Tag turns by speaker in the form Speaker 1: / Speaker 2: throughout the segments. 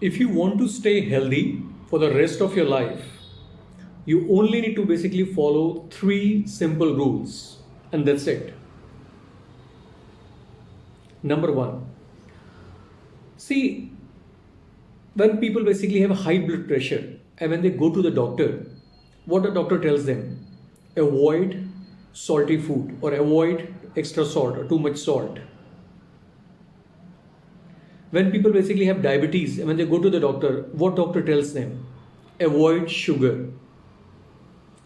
Speaker 1: if you want to stay healthy for the rest of your life, you only need to basically follow three simple rules, and that's it. Number one, see, when people basically have high blood pressure and when they go to the doctor, what the doctor tells them? Avoid salty food or avoid extra salt or too much salt when people basically have diabetes and when they go to the doctor, what doctor tells them? Avoid sugar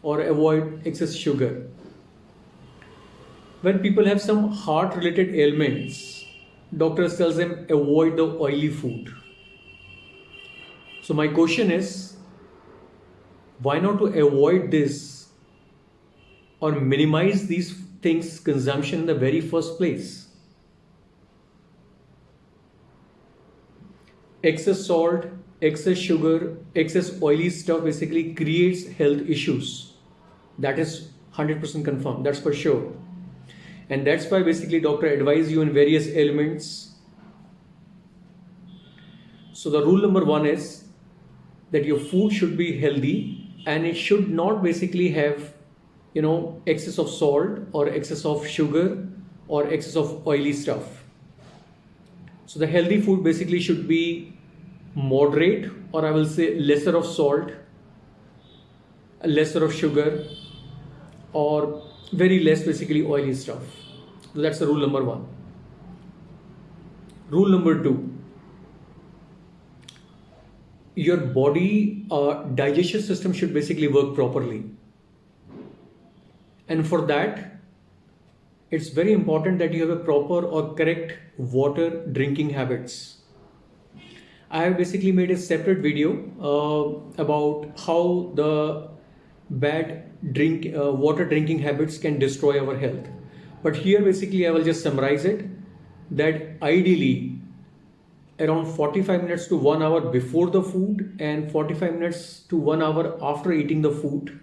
Speaker 1: or avoid excess sugar. When people have some heart related ailments, doctors tells them avoid the oily food. So my question is, why not to avoid this or minimize these things consumption in the very first place? Excess salt, excess sugar, excess oily stuff basically creates health issues. That is 100% confirmed, that's for sure. And that's why basically doctor advise you on various ailments. So the rule number one is that your food should be healthy and it should not basically have you know excess of salt or excess of sugar or excess of oily stuff so the healthy food basically should be moderate or I will say lesser of salt, lesser of sugar or very less basically oily stuff. So that's the rule number one. Rule number two, your body uh, digestion system should basically work properly. And for that, it's very important that you have a proper or correct water drinking habits. I have basically made a separate video uh, about how the bad drink uh, water drinking habits can destroy our health. But here basically I will just summarize it that ideally around 45 minutes to 1 hour before the food and 45 minutes to 1 hour after eating the food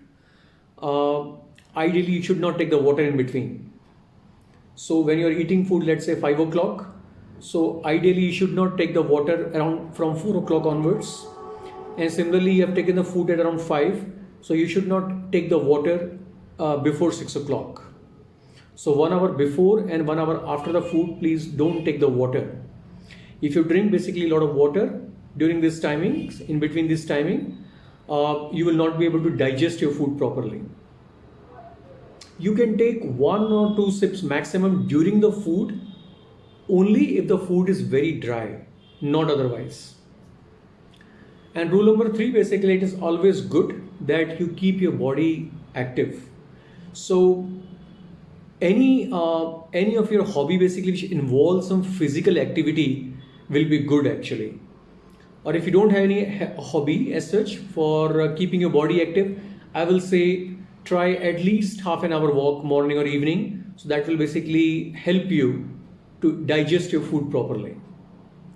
Speaker 1: uh, ideally you should not take the water in between so when you're eating food, let's say five o'clock, so ideally you should not take the water around from four o'clock onwards. And similarly, you have taken the food at around five, so you should not take the water uh, before six o'clock. So one hour before and one hour after the food, please don't take the water. If you drink basically a lot of water during this timing, in between this timing, uh, you will not be able to digest your food properly you can take one or two sips maximum during the food only if the food is very dry, not otherwise. And rule number three basically, it is always good that you keep your body active. So, any uh, any of your hobby basically which involves some physical activity will be good actually. Or if you don't have any hobby as such for uh, keeping your body active, I will say try at least half an hour walk morning or evening. So that will basically help you to digest your food properly.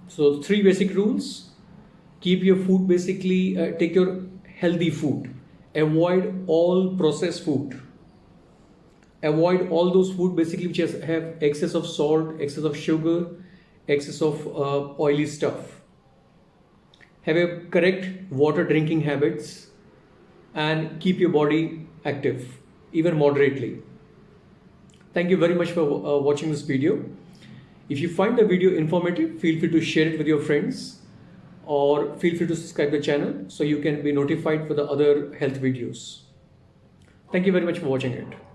Speaker 1: So three basic rules. Keep your food basically uh, take your healthy food. Avoid all processed food. Avoid all those food basically which has, have excess of salt excess of sugar excess of uh, oily stuff. Have a correct water drinking habits and keep your body active, even moderately. Thank you very much for uh, watching this video. If you find the video informative, feel free to share it with your friends or feel free to subscribe the channel so you can be notified for the other health videos. Thank you very much for watching it.